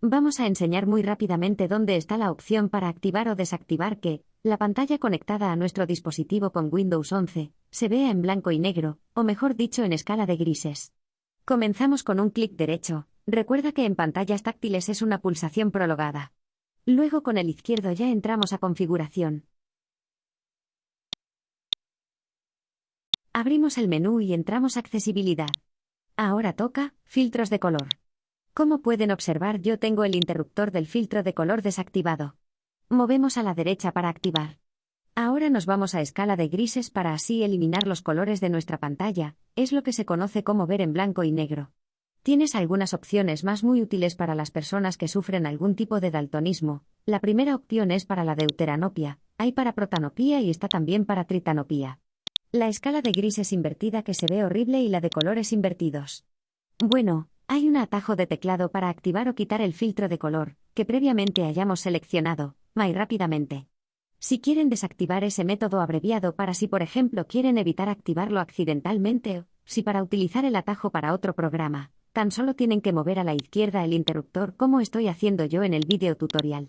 Vamos a enseñar muy rápidamente dónde está la opción para activar o desactivar que, la pantalla conectada a nuestro dispositivo con Windows 11, se vea en blanco y negro, o mejor dicho en escala de grises. Comenzamos con un clic derecho, recuerda que en pantallas táctiles es una pulsación prolongada. Luego con el izquierdo ya entramos a configuración. Abrimos el menú y entramos a accesibilidad. Ahora toca, filtros de color. Como pueden observar yo tengo el interruptor del filtro de color desactivado. Movemos a la derecha para activar. Ahora nos vamos a escala de grises para así eliminar los colores de nuestra pantalla, es lo que se conoce como ver en blanco y negro. Tienes algunas opciones más muy útiles para las personas que sufren algún tipo de daltonismo. La primera opción es para la deuteranopia, hay para protanopía y está también para tritanopía. La escala de grises invertida que se ve horrible y la de colores invertidos. Bueno, hay un atajo de teclado para activar o quitar el filtro de color, que previamente hayamos seleccionado, muy rápidamente. Si quieren desactivar ese método abreviado para si por ejemplo quieren evitar activarlo accidentalmente o, si para utilizar el atajo para otro programa, tan solo tienen que mover a la izquierda el interruptor como estoy haciendo yo en el vídeo tutorial.